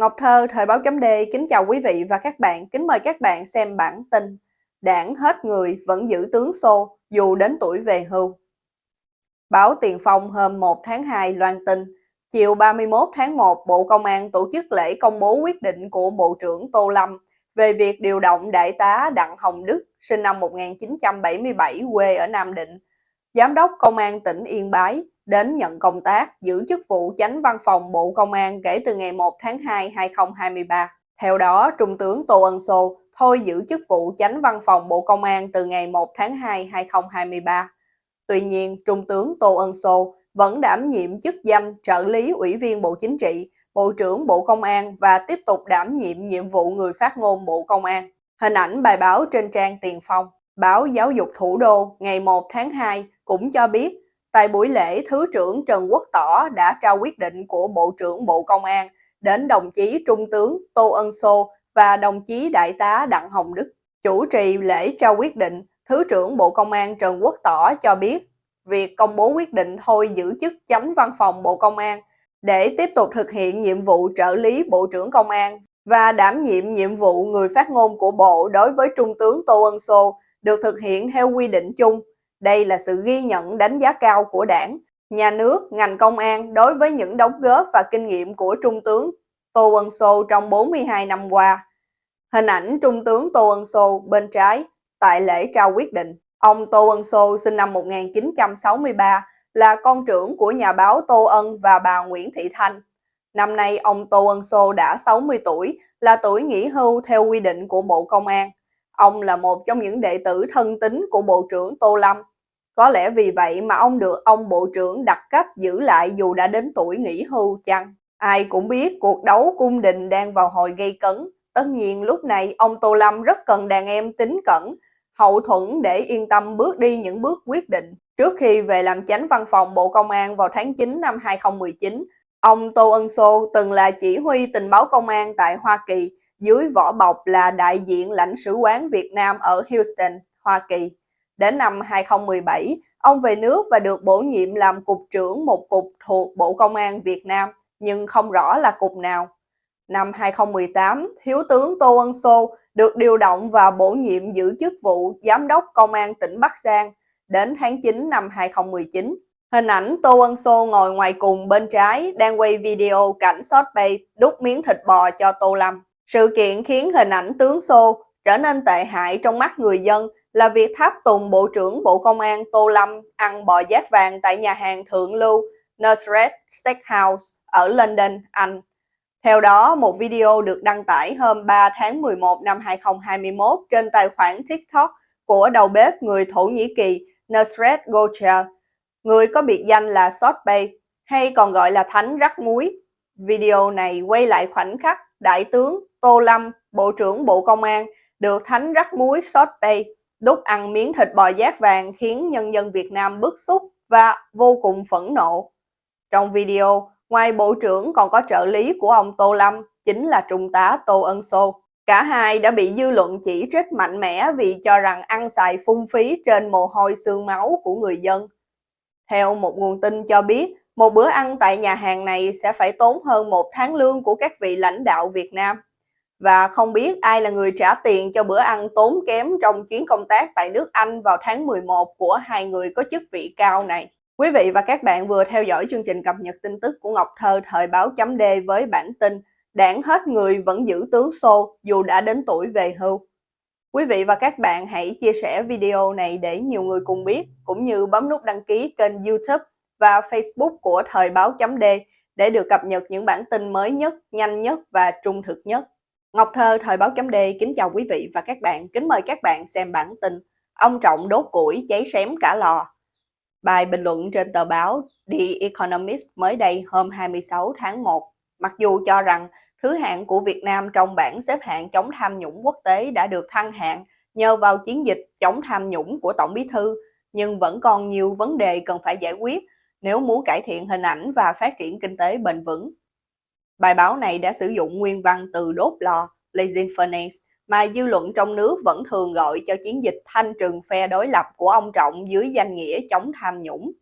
Ngọc Thơ, Thời báo chấm D, kính chào quý vị và các bạn, kính mời các bạn xem bản tin Đảng hết người vẫn giữ tướng xô dù đến tuổi về hưu. Báo Tiền Phong hôm 1 tháng 2 loan tin, chiều 31 tháng 1, Bộ Công an tổ chức lễ công bố quyết định của Bộ trưởng Tô Lâm về việc điều động Đại tá Đặng Hồng Đức, sinh năm 1977, quê ở Nam Định, Giám đốc Công an tỉnh Yên Bái, đến nhận công tác giữ chức vụ chánh văn phòng Bộ Công an kể từ ngày 1 tháng 2 2023. Theo đó, Trung tướng Tô Ân Sô thôi giữ chức vụ chánh văn phòng Bộ Công an từ ngày 1 tháng 2 2023. Tuy nhiên, Trung tướng Tô Ân Sô vẫn đảm nhiệm chức danh trợ lý Ủy viên Bộ Chính trị, Bộ trưởng Bộ Công an và tiếp tục đảm nhiệm nhiệm vụ người phát ngôn Bộ Công an. Hình ảnh bài báo trên trang Tiền Phong, báo Giáo dục Thủ đô ngày 1 tháng 2 cũng cho biết Tại buổi lễ, Thứ trưởng Trần Quốc Tỏ đã trao quyết định của Bộ trưởng Bộ Công an đến đồng chí Trung tướng Tô Ân Sô và đồng chí Đại tá Đặng Hồng Đức. Chủ trì lễ trao quyết định, Thứ trưởng Bộ Công an Trần Quốc Tỏ cho biết việc công bố quyết định thôi giữ chức chánh văn phòng Bộ Công an để tiếp tục thực hiện nhiệm vụ trợ lý Bộ trưởng Công an và đảm nhiệm nhiệm vụ người phát ngôn của Bộ đối với Trung tướng Tô Ân Sô được thực hiện theo quy định chung đây là sự ghi nhận đánh giá cao của đảng, nhà nước, ngành công an đối với những đóng góp và kinh nghiệm của Trung tướng Tô Ân Sô trong 42 năm qua. Hình ảnh Trung tướng Tô Ân Sô bên trái tại lễ trao quyết định. Ông Tô Ân Sô sinh năm 1963 là con trưởng của nhà báo Tô Ân và bà Nguyễn Thị Thanh. Năm nay ông Tô Ân Sô đã 60 tuổi, là tuổi nghỉ hưu theo quy định của Bộ Công an. Ông là một trong những đệ tử thân tín của Bộ trưởng Tô Lâm có lẽ vì vậy mà ông được ông bộ trưởng đặt cách giữ lại dù đã đến tuổi nghỉ hưu chăng? Ai cũng biết cuộc đấu cung đình đang vào hồi gây cấn. Tất nhiên lúc này ông Tô Lâm rất cần đàn em tính cẩn, hậu thuẫn để yên tâm bước đi những bước quyết định. Trước khi về làm chánh văn phòng Bộ Công an vào tháng 9 năm 2019, ông Tô Ân Sô từng là chỉ huy tình báo công an tại Hoa Kỳ, dưới vỏ bọc là đại diện lãnh sứ quán Việt Nam ở Houston, Hoa Kỳ. Đến năm 2017, ông về nước và được bổ nhiệm làm cục trưởng một cục thuộc Bộ Công an Việt Nam, nhưng không rõ là cục nào. Năm 2018, Thiếu tướng Tô Ân Sô được điều động và bổ nhiệm giữ chức vụ Giám đốc Công an tỉnh Bắc Giang đến tháng 9 năm 2019. Hình ảnh Tô Ân Sô ngồi ngoài cùng bên trái đang quay video cảnh sót bay đút miếng thịt bò cho Tô Lâm. Sự kiện khiến hình ảnh tướng Sô trở nên tệ hại trong mắt người dân là việc tháp tùng Bộ trưởng Bộ Công an Tô Lâm ăn bò giác vàng tại nhà hàng thượng lưu Nusret Steakhouse ở London, Anh. Theo đó, một video được đăng tải hôm 3 tháng 11 năm 2021 trên tài khoản TikTok của đầu bếp người Thổ Nhĩ Kỳ Nusret Gocha, người có biệt danh là Sot Bay, hay còn gọi là Thánh Rắc Muối. Video này quay lại khoảnh khắc Đại tướng Tô Lâm, Bộ trưởng Bộ Công an, được Thánh Rắc Muối Sot Bay đút ăn miếng thịt bò giác vàng khiến nhân dân Việt Nam bức xúc và vô cùng phẫn nộ. Trong video, ngoài bộ trưởng còn có trợ lý của ông Tô Lâm, chính là Trung tá Tô Ân Sô. Cả hai đã bị dư luận chỉ trích mạnh mẽ vì cho rằng ăn xài phung phí trên mồ hôi xương máu của người dân. Theo một nguồn tin cho biết, một bữa ăn tại nhà hàng này sẽ phải tốn hơn một tháng lương của các vị lãnh đạo Việt Nam và không biết ai là người trả tiền cho bữa ăn tốn kém trong chuyến công tác tại nước Anh vào tháng 11 của hai người có chức vị cao này. Quý vị và các bạn vừa theo dõi chương trình cập nhật tin tức của Ngọc Thơ thời báo chấm D với bản tin Đảng hết người vẫn giữ tướng xô dù đã đến tuổi về hưu. Quý vị và các bạn hãy chia sẻ video này để nhiều người cùng biết, cũng như bấm nút đăng ký kênh youtube và facebook của Thời báo chấm D để được cập nhật những bản tin mới nhất, nhanh nhất và trung thực nhất. Ngọc Thơ, Thời báo chấm D kính chào quý vị và các bạn, kính mời các bạn xem bản tin Ông Trọng đốt củi cháy xém cả lò. Bài bình luận trên tờ báo The Economist mới đây hôm 26 tháng 1, mặc dù cho rằng thứ hạng của Việt Nam trong bảng xếp hạng chống tham nhũng quốc tế đã được thăng hạng nhờ vào chiến dịch chống tham nhũng của Tổng Bí Thư, nhưng vẫn còn nhiều vấn đề cần phải giải quyết nếu muốn cải thiện hình ảnh và phát triển kinh tế bền vững. Bài báo này đã sử dụng nguyên văn từ đốt lò, blazing furnace, mà dư luận trong nước vẫn thường gọi cho chiến dịch thanh trừng phe đối lập của ông Trọng dưới danh nghĩa chống tham nhũng.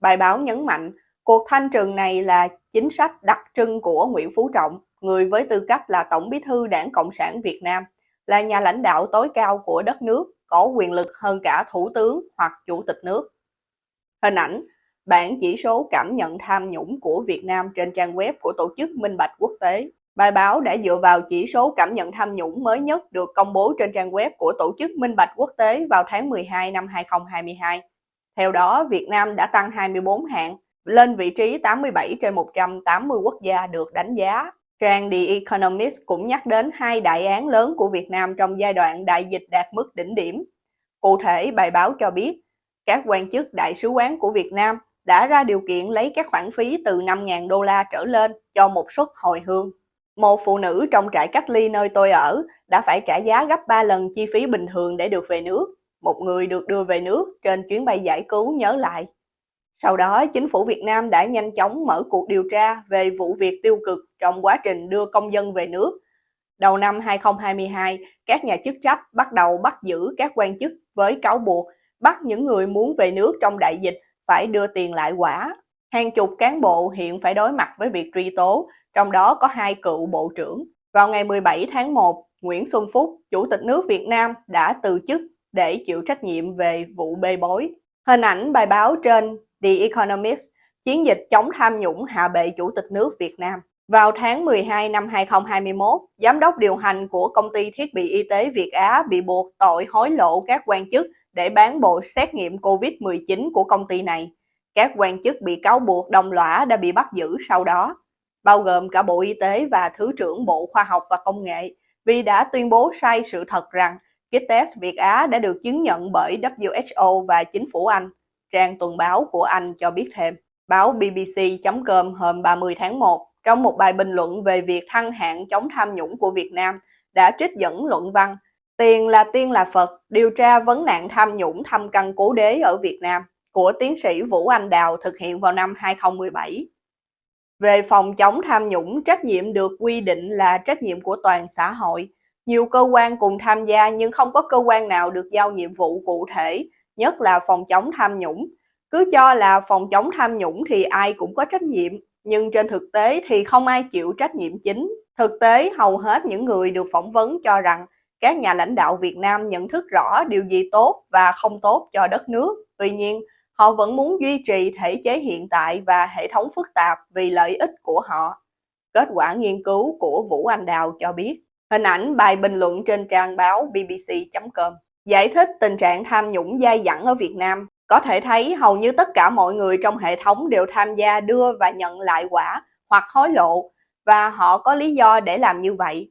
Bài báo nhấn mạnh, Cuộc thanh trừng này là chính sách đặc trưng của Nguyễn Phú Trọng, người với tư cách là Tổng bí thư Đảng Cộng sản Việt Nam, là nhà lãnh đạo tối cao của đất nước, có quyền lực hơn cả Thủ tướng hoặc Chủ tịch nước. Hình ảnh, bản chỉ số cảm nhận tham nhũng của Việt Nam trên trang web của Tổ chức Minh Bạch Quốc tế. Bài báo đã dựa vào chỉ số cảm nhận tham nhũng mới nhất được công bố trên trang web của Tổ chức Minh Bạch Quốc tế vào tháng 12 năm 2022. Theo đó, Việt Nam đã tăng 24 hạng, lên vị trí 87 trên 180 quốc gia được đánh giá. Trang The Economist cũng nhắc đến hai đại án lớn của Việt Nam trong giai đoạn đại dịch đạt mức đỉnh điểm. Cụ thể, bài báo cho biết, các quan chức đại sứ quán của Việt Nam đã ra điều kiện lấy các khoản phí từ 5.000 đô la trở lên cho một suất hồi hương. Một phụ nữ trong trại cách ly nơi tôi ở đã phải trả giá gấp 3 lần chi phí bình thường để được về nước. Một người được đưa về nước trên chuyến bay giải cứu nhớ lại. Sau đó, chính phủ Việt Nam đã nhanh chóng mở cuộc điều tra về vụ việc tiêu cực trong quá trình đưa công dân về nước. Đầu năm 2022, các nhà chức trách bắt đầu bắt giữ các quan chức với cáo buộc bắt những người muốn về nước trong đại dịch phải đưa tiền lại quả. Hàng chục cán bộ hiện phải đối mặt với việc truy tố, trong đó có hai cựu bộ trưởng. Vào ngày 17 tháng 1, Nguyễn Xuân Phúc, Chủ tịch nước Việt Nam đã từ chức để chịu trách nhiệm về vụ bê bối. Hình ảnh bài báo trên The Economist, chiến dịch chống tham nhũng hạ bệ Chủ tịch nước Việt Nam. Vào tháng 12 năm 2021, giám đốc điều hành của công ty thiết bị y tế Việt Á bị buộc tội hối lộ các quan chức để bán bộ xét nghiệm COVID-19 của công ty này. Các quan chức bị cáo buộc đồng lõa đã bị bắt giữ sau đó, bao gồm cả Bộ Y tế và Thứ trưởng Bộ Khoa học và Công nghệ, vì đã tuyên bố sai sự thật rằng kit test Việt Á đã được chứng nhận bởi WHO và chính phủ Anh. Trang tuần báo của Anh cho biết thêm. Báo BBC.com hôm 30 tháng 1 trong một bài bình luận về việc thăng hạng chống tham nhũng của Việt Nam đã trích dẫn luận văn Tiền là tiên là Phật, điều tra vấn nạn tham nhũng thăm căn cố đế ở Việt Nam của tiến sĩ Vũ Anh Đào thực hiện vào năm 2017. Về phòng chống tham nhũng, trách nhiệm được quy định là trách nhiệm của toàn xã hội. Nhiều cơ quan cùng tham gia nhưng không có cơ quan nào được giao nhiệm vụ cụ thể, nhất là phòng chống tham nhũng. Cứ cho là phòng chống tham nhũng thì ai cũng có trách nhiệm, nhưng trên thực tế thì không ai chịu trách nhiệm chính. Thực tế, hầu hết những người được phỏng vấn cho rằng các nhà lãnh đạo Việt Nam nhận thức rõ điều gì tốt và không tốt cho đất nước. Tuy nhiên, họ vẫn muốn duy trì thể chế hiện tại và hệ thống phức tạp vì lợi ích của họ. Kết quả nghiên cứu của Vũ Anh Đào cho biết, hình ảnh bài bình luận trên trang báo bbc.com giải thích tình trạng tham nhũng dai dẳng ở Việt Nam. Có thể thấy hầu như tất cả mọi người trong hệ thống đều tham gia đưa và nhận lại quả hoặc hối lộ và họ có lý do để làm như vậy.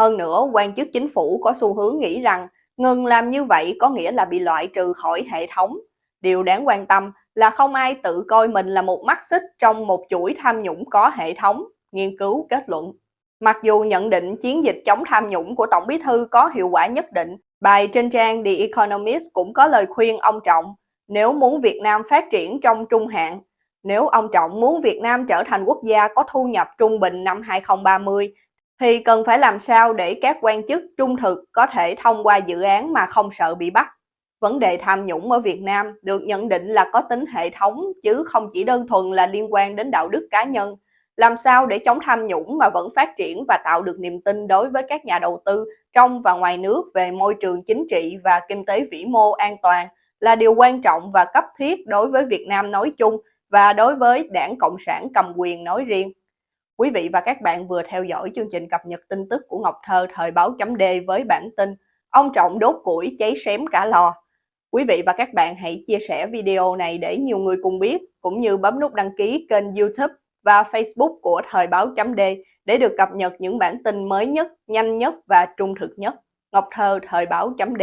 Hơn nữa, quan chức chính phủ có xu hướng nghĩ rằng ngừng làm như vậy có nghĩa là bị loại trừ khỏi hệ thống. Điều đáng quan tâm là không ai tự coi mình là một mắt xích trong một chuỗi tham nhũng có hệ thống, nghiên cứu kết luận. Mặc dù nhận định chiến dịch chống tham nhũng của Tổng bí thư có hiệu quả nhất định, bài trên trang The Economist cũng có lời khuyên ông Trọng nếu muốn Việt Nam phát triển trong trung hạn, nếu ông Trọng muốn Việt Nam trở thành quốc gia có thu nhập trung bình năm 2030 thì cần phải làm sao để các quan chức trung thực có thể thông qua dự án mà không sợ bị bắt. Vấn đề tham nhũng ở Việt Nam được nhận định là có tính hệ thống, chứ không chỉ đơn thuần là liên quan đến đạo đức cá nhân. Làm sao để chống tham nhũng mà vẫn phát triển và tạo được niềm tin đối với các nhà đầu tư trong và ngoài nước về môi trường chính trị và kinh tế vĩ mô an toàn là điều quan trọng và cấp thiết đối với Việt Nam nói chung và đối với đảng Cộng sản cầm quyền nói riêng. Quý vị và các bạn vừa theo dõi chương trình cập nhật tin tức của Ngọc Thơ thời báo chấm D với bản tin Ông Trọng đốt củi cháy xém cả lò. Quý vị và các bạn hãy chia sẻ video này để nhiều người cùng biết, cũng như bấm nút đăng ký kênh youtube và facebook của thời báo chấm D để được cập nhật những bản tin mới nhất, nhanh nhất và trung thực nhất. Ngọc Thơ thời báo chấm D